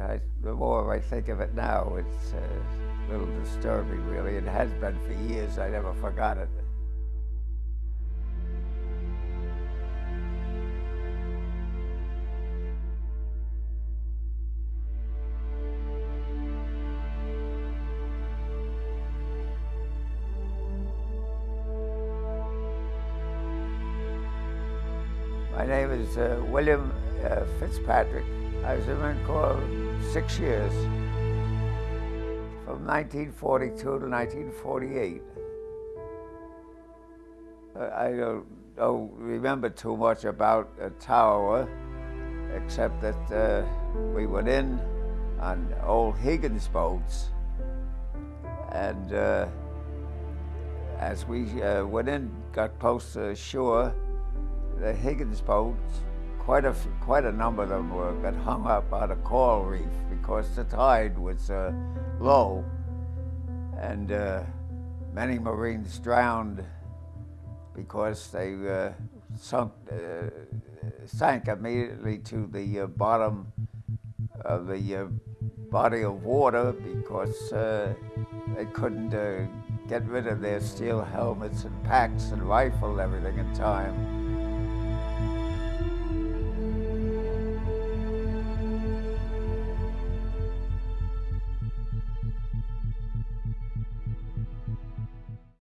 I, the more I think of it now, it's uh, a little disturbing, really. It has been for years. I never forgot it. My name is uh, William uh, Fitzpatrick. I was in Marine Corps six years, from 1942 to 1948. Uh, I don't, don't, remember too much about uh, Tarawa, except that uh, we went in on old Higgins boats, and uh, as we uh, went in, got close to shore, the Higgins boats, quite a, quite a number of them were, got hung up on a coral reef because the tide was uh, low and uh, many Marines drowned because they uh, sunk, uh, sank immediately to the uh, bottom of the uh, body of water because they couldn't get rid of their steel helmets and packs and rifle and everything in time.